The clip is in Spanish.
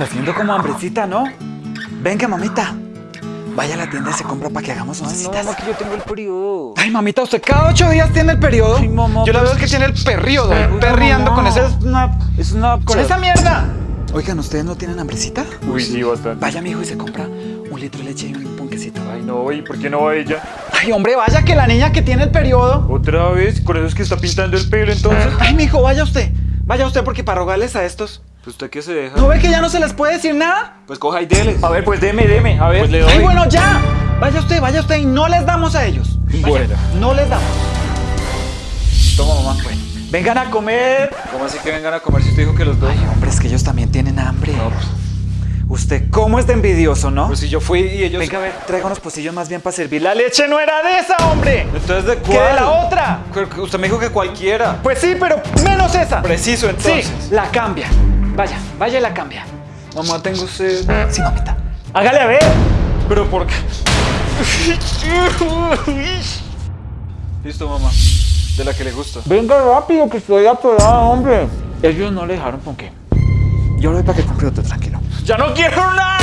Está haciendo como hambrecita, ¿no? Venga, mamita. Vaya a la tienda y se compra para que hagamos unas Ay, no, mamá, que yo tengo el periodo. Ay, mamita, ¿usted cada ocho días tiene el periodo? Ay, mamá, Yo la veo que tiene el periodo, Ay, perreando mamá. con ese snap. Es una... ¡Con esa mierda! Oigan, ¿ustedes no tienen hambrecita? Uy, sí, bastante. Vaya, mijo, y se compra un litro de leche y un ponquecito. Ay, no, ¿y por qué no va ella? Ay, hombre, vaya que la niña que tiene el periodo. ¿Otra vez? ¿Con eso es que está pintando el pelo entonces? Ay, mijo, vaya usted. Vaya usted porque para rogarles a estos. Pues usted qué se deja. ¿No ve que ya no se les puede decir nada? Pues coja y dele. A ver, pues deme, deme. A ver. Pues le doy. Ay, bueno, ya. Vaya usted, vaya usted y no les damos a ellos. Vaya, Bueno. No les damos. Toma, mamá. Bueno, vengan a comer. ¿Cómo así que vengan a comer si usted dijo que los dos? Ay, hombre, es que ellos también tienen hambre. No, pues, Usted, ¿cómo es de envidioso, no? pues si yo fui y ellos... Venga, a ver, traiga unos pocillos más bien para servir. La leche no era de esa, hombre. Entonces, ¿de ¿Qué cuál? de la otra? Usted me dijo que cualquiera. Pues sí, pero menos esa. Preciso, entonces. Sí, la cambia. Vaya, vaya y la cambia. Mamá, tengo sed. Sí, mamita. Hágale a ver. Pero ¿por qué? Listo, mamá. De la que le gusta. Venga rápido, que estoy atorada, hombre. Ellos no le dejaron con qué. Yo lo doy para que compre otro, tranquilo. ¡Ya no quiero nada!